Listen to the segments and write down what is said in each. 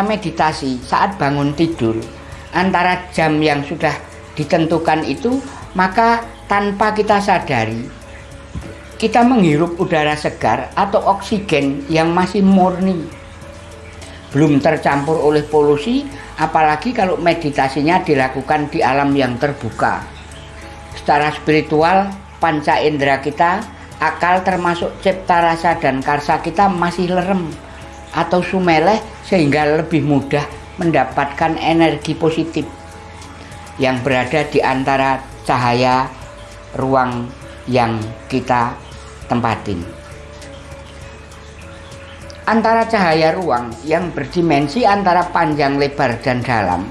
kita meditasi saat bangun tidur antara jam yang sudah ditentukan itu maka tanpa kita sadari kita menghirup udara segar atau oksigen yang masih murni. Belum tercampur oleh polusi apalagi kalau meditasinya dilakukan di alam yang terbuka. Secara spiritual panca indera kita akal termasuk cipta rasa dan karsa kita masih lerem atau sumeleh sehingga lebih mudah mendapatkan energi positif yang berada di antara cahaya ruang yang kita tempatin. Antara cahaya ruang yang berdimensi antara panjang, lebar, dan dalam.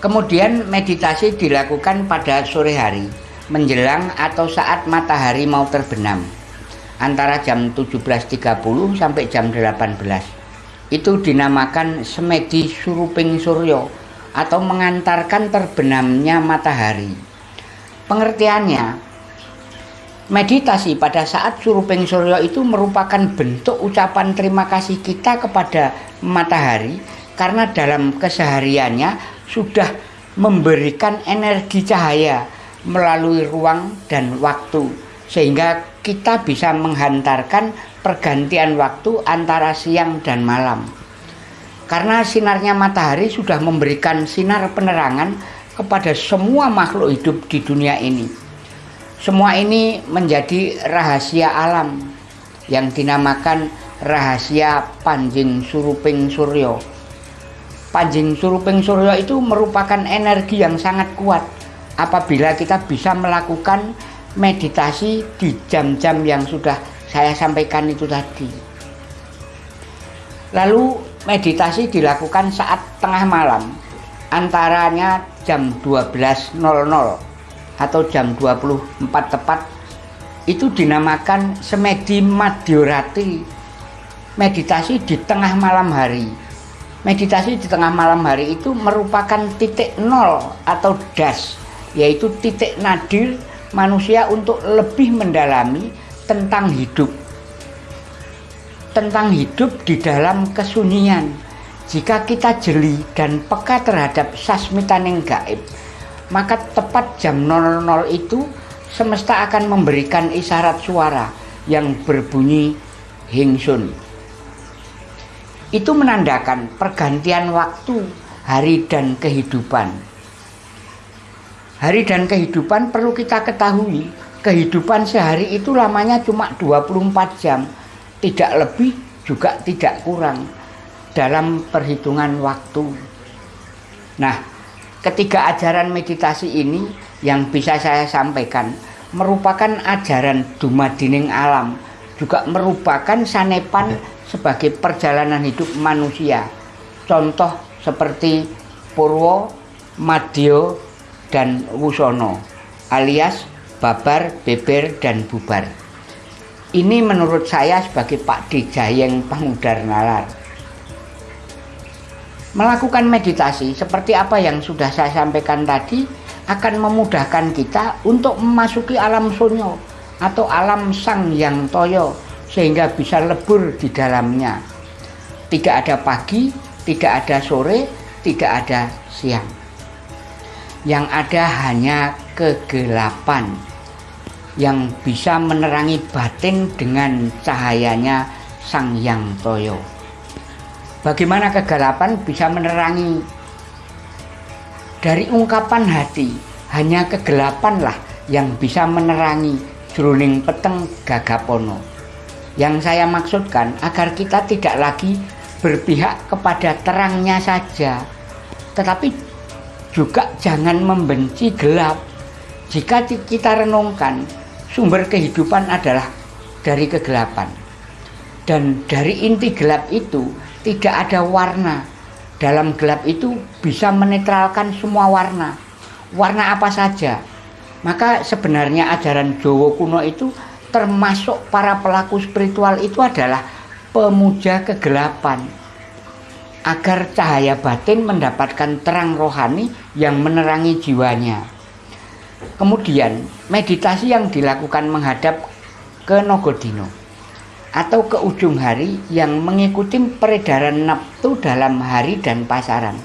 Kemudian meditasi dilakukan pada sore hari, menjelang atau saat matahari mau terbenam. Antara jam 17.30 sampai jam 18 itu dinamakan semedi suruping suryo atau mengantarkan terbenamnya matahari. Pengertiannya, meditasi pada saat suruping suryo itu merupakan bentuk ucapan terima kasih kita kepada matahari karena dalam kesehariannya sudah memberikan energi cahaya melalui ruang dan waktu sehingga kita bisa menghantarkan pergantian waktu antara siang dan malam. Karena sinarnya matahari sudah memberikan sinar penerangan kepada semua makhluk hidup di dunia ini. Semua ini menjadi rahasia alam yang dinamakan rahasia Panjing Suruping Suryo. Panjing Suruping Suryo itu merupakan energi yang sangat kuat apabila kita bisa melakukan meditasi di jam-jam yang sudah saya sampaikan itu tadi. Lalu meditasi dilakukan saat tengah malam, antaranya jam 12.00 atau jam 24 tepat. Itu dinamakan semedi madiorati meditasi di tengah malam hari. Meditasi di tengah malam hari itu merupakan titik nol atau das yaitu titik nadir manusia untuk lebih mendalami tentang hidup. Tentang hidup di dalam kesunyian. Jika kita jeli dan peka terhadap sasmita yang gaib, maka tepat jam 00 itu semesta akan memberikan isyarat suara yang berbunyi hingsun. Itu menandakan pergantian waktu, hari dan kehidupan. Hari dan kehidupan perlu kita ketahui. Kehidupan sehari itu lamanya cuma 24 jam. Tidak lebih juga tidak kurang dalam perhitungan waktu. Nah ketiga ajaran meditasi ini yang bisa saya sampaikan merupakan ajaran dumadining alam juga merupakan sanepan sebagai perjalanan hidup manusia. Contoh seperti Purwo, Madyo, dan Wusono alias babar, beber, dan bubar. Ini menurut saya sebagai Pak Dijayeng Pengudar Nalar. Melakukan meditasi seperti apa yang sudah saya sampaikan tadi akan memudahkan kita untuk memasuki alam sunyo atau alam sang yang toyo sehingga bisa lebur di dalamnya. Tidak ada pagi, tidak ada sore, tidak ada siang. Yang ada hanya kegelapan yang bisa menerangi batin dengan cahayanya Sang Yang Toyo. Bagaimana kegelapan bisa menerangi dari ungkapan hati, hanya kegelapanlah yang bisa menerangi jroning peteng gagapono. Yang saya maksudkan agar kita tidak lagi berpihak kepada terangnya saja, tetapi juga jangan membenci gelap. Jika kita renungkan sumber kehidupan adalah dari kegelapan. Dan dari inti gelap itu tidak ada warna. Dalam gelap itu bisa menetralkan semua warna. Warna apa saja. Maka sebenarnya ajaran Jawa kuno itu termasuk para pelaku spiritual itu adalah pemuja kegelapan. Agar cahaya batin mendapatkan terang rohani yang menerangi jiwanya. Kemudian meditasi yang dilakukan menghadap ke Nogodino. atau ke ujung hari yang mengikuti peredaran nafsu dalam hari dan pasaran.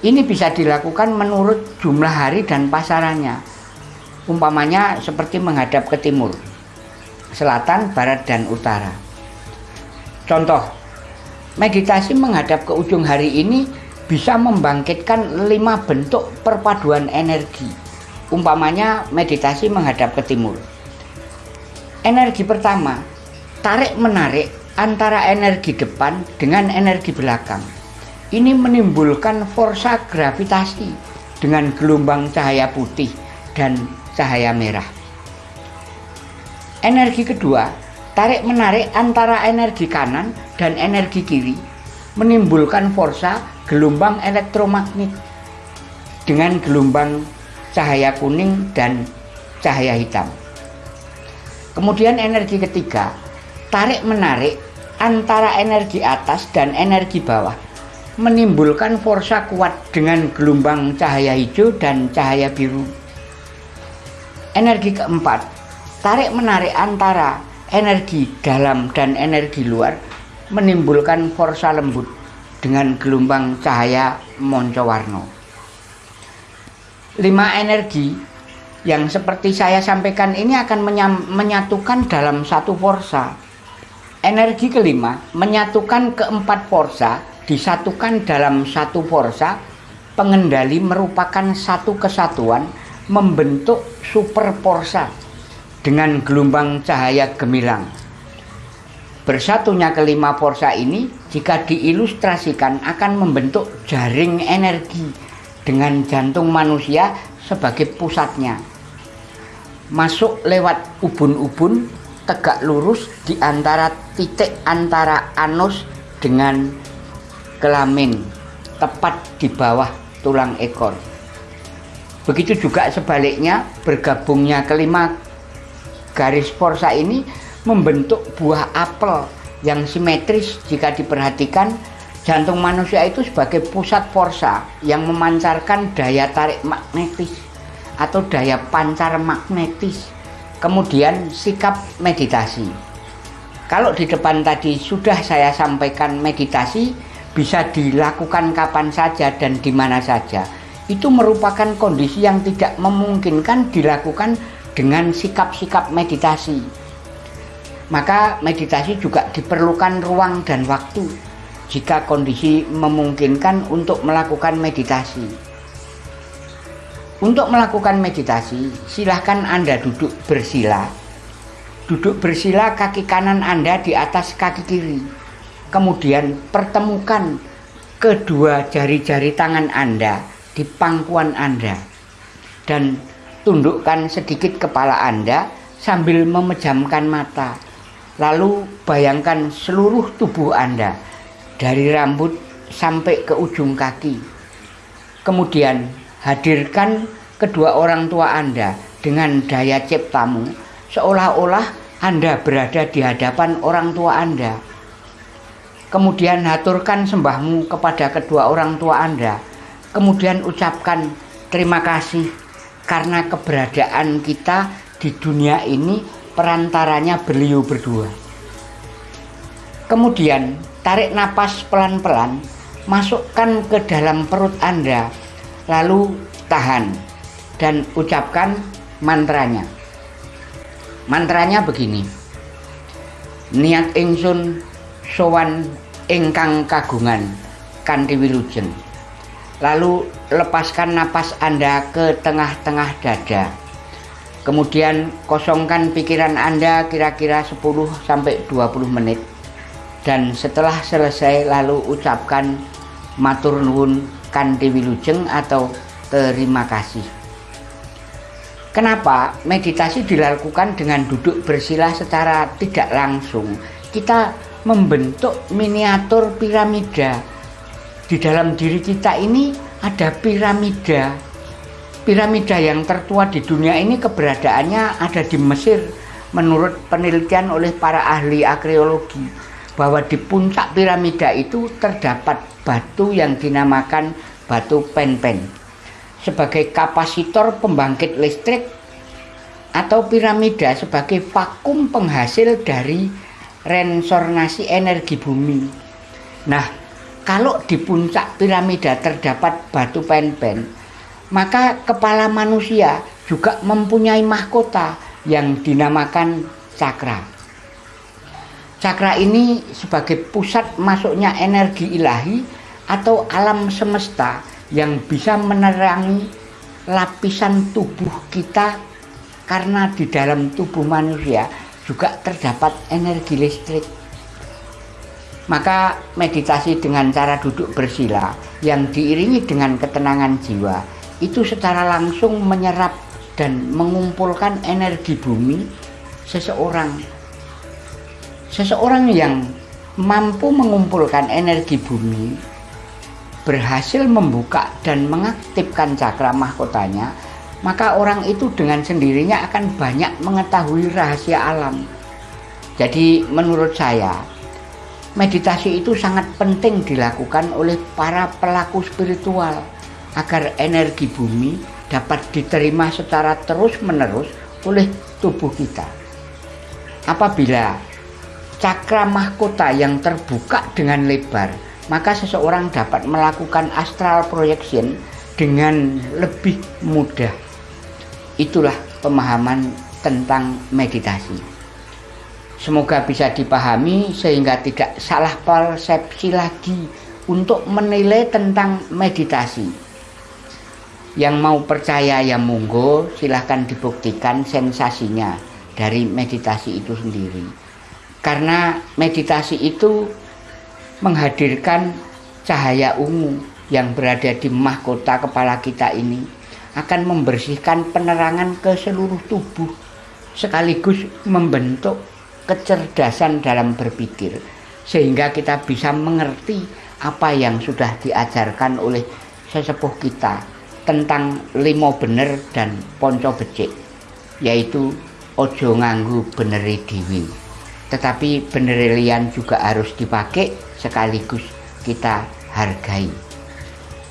Ini bisa dilakukan menurut jumlah hari dan pasarannya. Umpamanya seperti menghadap ke timur, selatan, barat, dan utara. Contoh, meditasi menghadap ke ujung hari ini bisa membangkitkan lima bentuk perpaduan energi. Umpamanya meditasi menghadap ke timur. Energi pertama, tarik-menarik antara energi depan dengan energi belakang. Ini menimbulkan forsa gravitasi dengan gelombang cahaya putih dan cahaya merah. Energi kedua, tarik-menarik antara energi kanan dan energi kiri menimbulkan forsa gelombang elektromagnet dengan gelombang cahaya kuning dan cahaya hitam. Kemudian energi ketiga, tarik-menarik antara energi atas dan energi bawah menimbulkan forsa kuat dengan gelombang cahaya hijau dan cahaya biru. Energi keempat, tarik-menarik antara energi dalam dan energi luar menimbulkan forsa lembut dengan gelombang cahaya moncowarno. Lima energi yang seperti saya sampaikan ini akan menyatukan dalam satu forsa. Energi kelima menyatukan keempat forsa disatukan dalam satu forsa. Pengendali merupakan satu kesatuan membentuk super forsa dengan gelombang cahaya gemilang. Bersatunya kelima forsa ini jika diilustrasikan akan membentuk jaring energi dengan jantung manusia sebagai pusatnya. Masuk lewat ubun-ubun tegak lurus di antara titik antara anus dengan kelamin tepat di bawah tulang ekor. Begitu juga sebaliknya bergabungnya kelima garis forsa ini membentuk buah apel yang simetris jika diperhatikan. Jantung manusia itu sebagai pusat forsa yang memancarkan daya tarik magnetis atau daya pancar magnetis kemudian sikap meditasi. Kalau di depan tadi sudah saya sampaikan meditasi bisa dilakukan kapan saja dan di mana saja. Itu merupakan kondisi yang tidak memungkinkan dilakukan dengan sikap-sikap meditasi. Maka meditasi juga diperlukan ruang dan waktu jika kondisi memungkinkan untuk melakukan meditasi. Untuk melakukan meditasi, silahkan Anda duduk bersila. Duduk bersila kaki kanan Anda di atas kaki kiri. Kemudian pertemukan kedua jari-jari tangan Anda di pangkuan Anda dan tundukkan sedikit kepala Anda sambil memejamkan mata. Lalu bayangkan seluruh tubuh Anda dari rambut sampai ke ujung kaki. Kemudian hadirkan kedua orang tua Anda dengan daya ciptamu seolah-olah Anda berada di hadapan orang tua Anda. Kemudian haturkan sembahmu kepada kedua orang tua Anda kemudian ucapkan terima kasih karena keberadaan kita di dunia ini perantaranya beliau berdua. Kemudian tarik napas pelan-pelan, masukkan ke dalam perut Anda, lalu tahan dan ucapkan mantranya. Mantranya begini. Niat ingsun sowan ingkang kagungan kanthi wilujeng. Lalu lepaskan napas Anda ke tengah-tengah dada. Kemudian kosongkan pikiran Anda kira-kira 10 sampai 20 menit. Dan setelah selesai lalu ucapkan matur nuwun kanthi wilujeng atau terima kasih. Kenapa meditasi dilakukan dengan duduk bersila secara tidak langsung? Kita membentuk miniatur piramida di dalam diri kita ini ada piramida. Piramida yang tertua di dunia ini keberadaannya ada di Mesir menurut penelitian oleh para ahli arkeologi bahwa di puncak piramida itu terdapat batu yang dinamakan batu pen-pen sebagai kapasitor pembangkit listrik atau piramida sebagai vakum penghasil dari reinsornasi energi bumi. Nah, kalau di puncak piramida terdapat batu pen-pen, maka kepala manusia juga mempunyai mahkota yang dinamakan cakra. Cakra ini sebagai pusat masuknya energi ilahi atau alam semesta yang bisa menerangi lapisan tubuh kita karena di dalam tubuh manusia juga terdapat energi listrik maka meditasi dengan cara duduk bersila yang diiringi dengan ketenangan jiwa itu secara langsung menyerap dan mengumpulkan energi bumi seseorang. Seseorang yang mampu mengumpulkan energi bumi berhasil membuka dan mengaktifkan cakra mahkotanya, maka orang itu dengan sendirinya akan banyak mengetahui rahasia alam. Jadi menurut saya, meditasi itu sangat penting dilakukan oleh para pelaku spiritual agar energi bumi dapat diterima secara terus-menerus oleh tubuh kita. Apabila cakra mahkota yang terbuka dengan lebar, maka seseorang dapat melakukan astral projection dengan lebih mudah. Itulah pemahaman tentang meditasi. Semoga bisa dipahami sehingga tidak salah persepsi lagi untuk menilai tentang meditasi. Yang mau percaya ya monggo silahkan dibuktikan sensasinya dari meditasi itu sendiri. Karena meditasi itu menghadirkan cahaya ungu yang berada di mahkota kepala kita ini akan membersihkan penerangan ke seluruh tubuh sekaligus membentuk kecerdasan dalam berpikir sehingga kita bisa mengerti apa yang sudah diajarkan oleh sesepuh kita tentang limo bener dan ponco becik yaitu ojo nganggu beneri diwi tetapi beneri lian juga harus dipakai sekaligus kita hargai.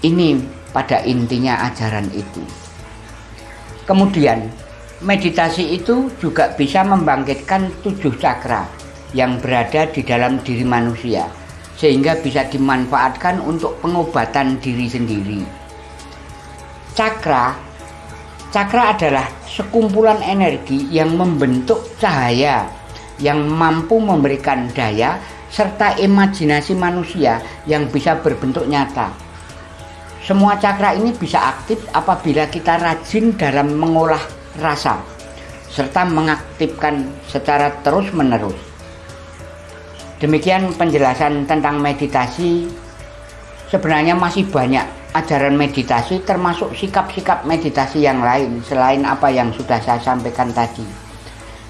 Ini pada intinya ajaran itu. Kemudian Meditasi itu juga bisa membangkitkan tujuh cakra yang berada di dalam diri manusia sehingga bisa dimanfaatkan untuk pengobatan diri sendiri. Cakra Cakra adalah sekumpulan energi yang membentuk cahaya yang mampu memberikan daya serta imajinasi manusia yang bisa berbentuk nyata. Semua cakra ini bisa aktif apabila kita rajin dalam mengolah rasa serta mengaktifkan secara terus-menerus. Demikian penjelasan tentang meditasi. Sebenarnya masih banyak ajaran meditasi termasuk sikap-sikap meditasi yang lain selain apa yang sudah saya sampaikan tadi.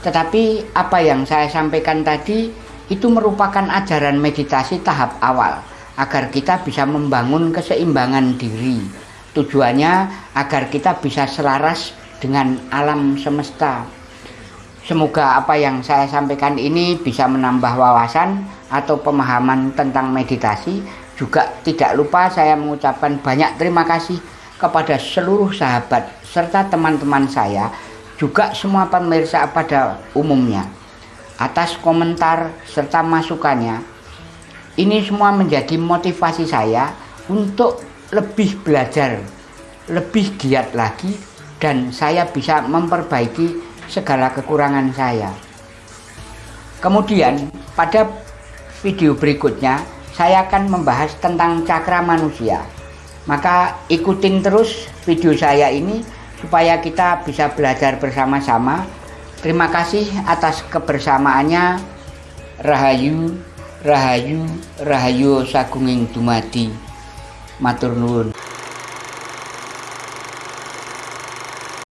Tetapi apa yang saya sampaikan tadi itu merupakan ajaran meditasi tahap awal agar kita bisa membangun keseimbangan diri. Tujuannya agar kita bisa selaras dengan alam semesta. Semoga apa yang saya sampaikan ini bisa menambah wawasan atau pemahaman tentang meditasi. Juga tidak lupa saya mengucapkan banyak terima kasih kepada seluruh sahabat serta teman-teman saya, juga semua pemirsa pada umumnya. Atas komentar serta masukannya, ini semua menjadi motivasi saya untuk lebih belajar, lebih giat lagi dan saya bisa memperbaiki segala kekurangan saya. Kemudian pada video berikutnya saya akan membahas tentang cakra manusia. Maka ikutin terus video saya ini supaya kita bisa belajar bersama-sama. Terima kasih atas kebersamaannya. Rahayu, Rahayu, Rahayu Sagunging Dumadi. Matur nuwun.